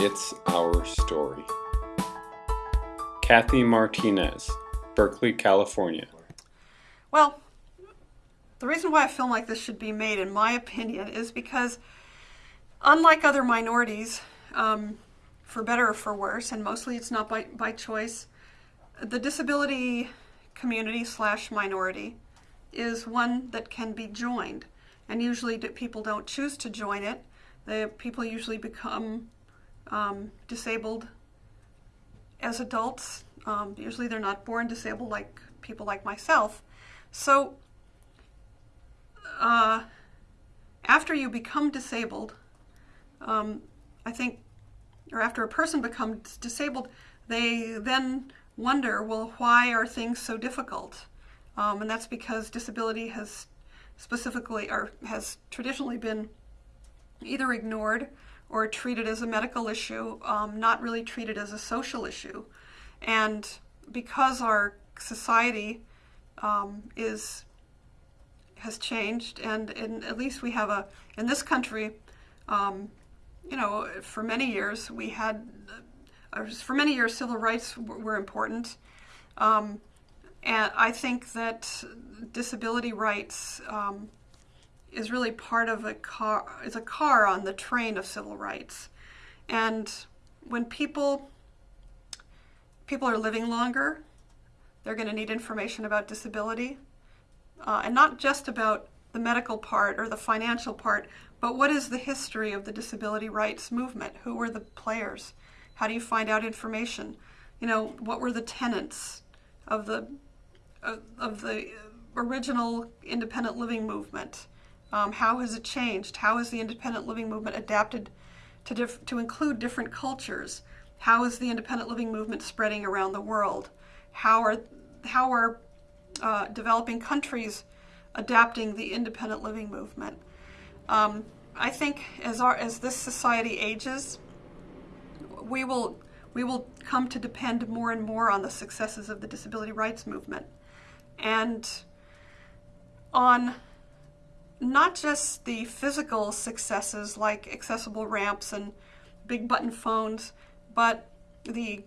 It's Our Story. Kathy Martinez, Berkeley, California. Well, the reason why a film like this should be made, in my opinion, is because unlike other minorities, um, for better or for worse, and mostly it's not by, by choice, the disability community slash minority is one that can be joined. And usually people don't choose to join it. The people usually become um, disabled as adults. Um, usually they're not born disabled like people like myself. So uh, after you become disabled, um, I think, or after a person becomes disabled, they then wonder, well, why are things so difficult? Um, and that's because disability has specifically, or has traditionally been either ignored or treated as a medical issue, um, not really treated as a social issue. And because our society um, is has changed, and in, at least we have a in this country, um, you know, for many years we had, uh, for many years civil rights were important, um, and I think that disability rights um, is really part of a car is a car on the train of civil rights, and when people people are living longer, they're going to need information about disability uh, and not just about the medical part or the financial part, but what is the history of the disability rights movement? Who were the players? How do you find out information? You know, what were the tenets of the uh, of the original independent living movement? Um, how has it changed? How has the independent living movement adapted to to include different cultures? How is the independent living movement spreading around the world? How are how are uh, developing countries adapting the independent living movement. Um, I think as our as this society ages, we will we will come to depend more and more on the successes of the disability rights movement, and on not just the physical successes like accessible ramps and big button phones, but the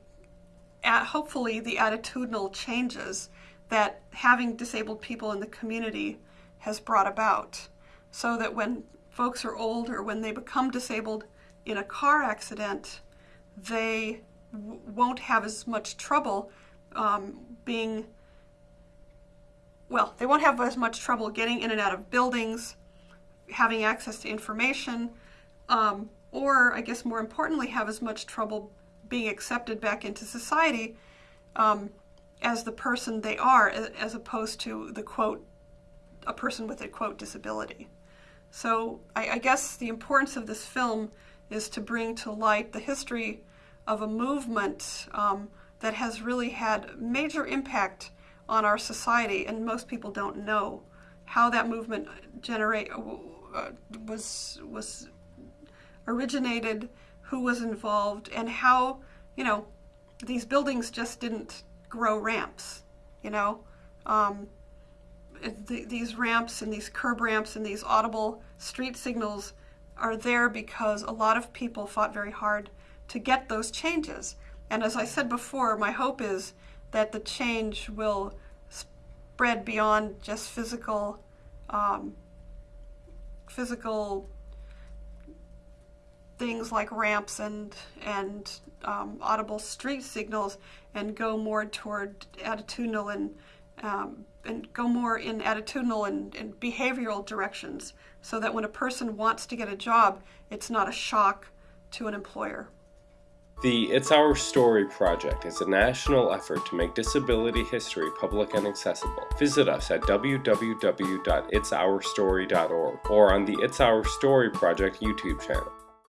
hopefully the attitudinal changes that having disabled people in the community has brought about. So that when folks are old or when they become disabled in a car accident, they won't have as much trouble um, being, well, they won't have as much trouble getting in and out of buildings, having access to information, um, or I guess more importantly, have as much trouble being accepted back into society um, as the person they are as opposed to the quote, a person with a quote disability. So I, I, guess the importance of this film is to bring to light the history of a movement um, that has really had major impact on our society and most people don't know how that movement generate uh, was was originated, who was involved, and how you know these buildings just didn't grow ramps, you know. Um, th these ramps and these curb ramps and these audible street signals are there because a lot of people fought very hard to get those changes. And as I said before, my hope is that the change will spread beyond just physical, um, physical things like ramps and and um, audible street signals and go more toward attitudinal and um, and go more in attitudinal and, and behavioral directions so that when a person wants to get a job, it's not a shock to an employer. The It's Our Story project is a national effort to make disability history public and accessible. Visit us at www.itsourstory.org or on the It's Our Story project YouTube channel.